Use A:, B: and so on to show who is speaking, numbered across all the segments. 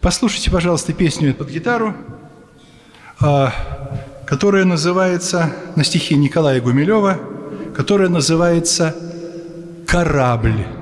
A: Послушайте, пожалуйста, песню под гитару, а, которая называется, на стихи Николая Гумилева, которая называется «Корабль».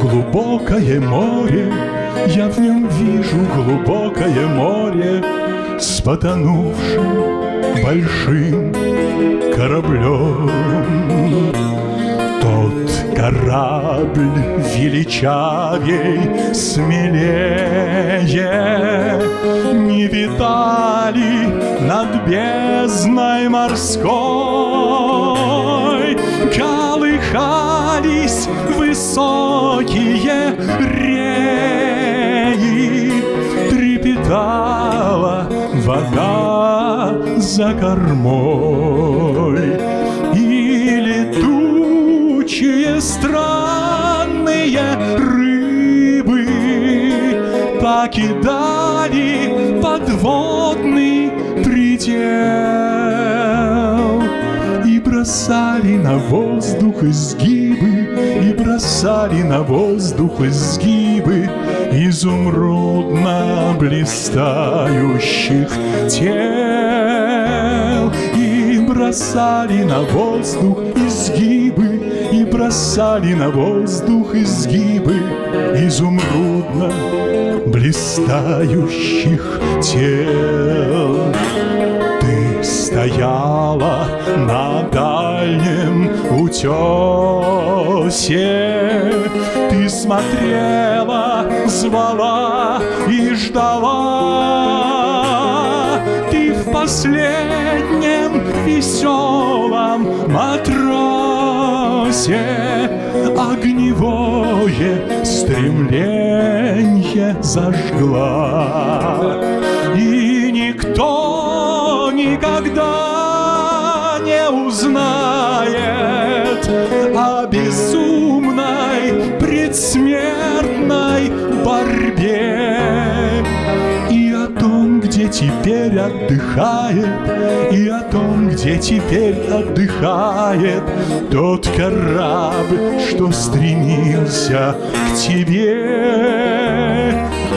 B: Глубокое море, я в нем вижу глубокое море с потонувшим большим кораблем. Тот корабль величавей, смелее. Не витали над бездной морской, Колыхались высокие реи, Трепетала вода за кормой, Покидали подводный предел И бросали на воздух изгибы и бросали на воздух изгибы Изумрудно блистающих тел. И бросали на воздух изгибы бросали на воздух изгибы Изумрудно блистающих тел. Ты стояла на дальнем утесе Ты смотрела, звала и ждала. Ты в последнем веселом матросе Огневое стремление зажгла. И никто никогда не узнает о безумной теперь отдыхает, и о том, где теперь отдыхает тот корабль, что стремился к тебе.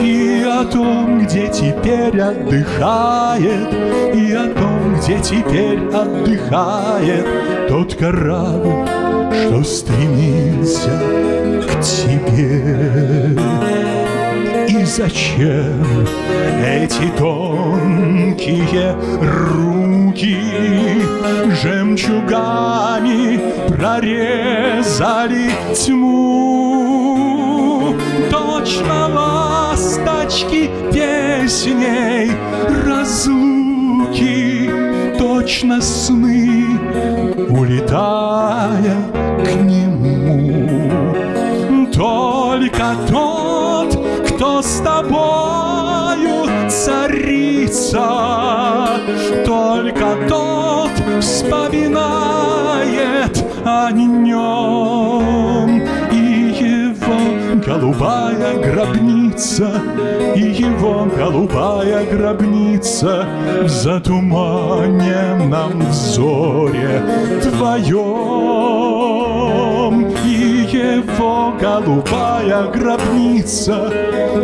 B: И о том, где теперь отдыхает, и о том, где теперь отдыхает тот корабль, что стремился к тебе. Зачем эти тонкие руки Жемчугами прорезали тьму? Точно ласточки песней разлуки Точно сны, улетая к нему с тобою царица, Только тот вспоминает о нем. И его голубая гробница, И его голубая гробница В затуманенном взоре твоем его голубая гробница,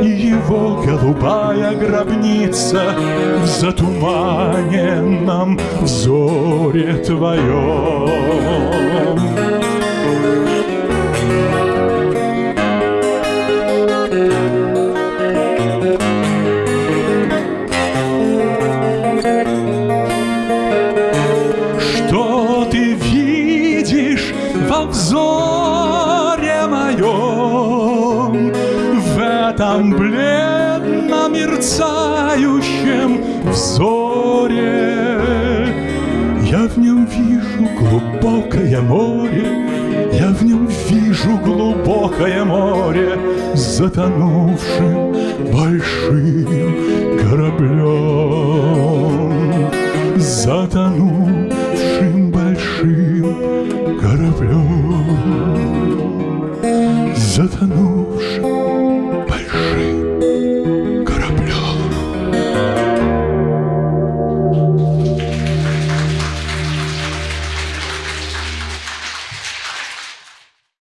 B: И его голубая гробница В затуманенном взоре твоем. Что ты видишь во взоре этом бледно мерцающем взоре? Я в нем вижу глубокое море, Я в нем вижу глубокое море Затонувшим большим кораблем Затонувшим большим кораблем Затонувшим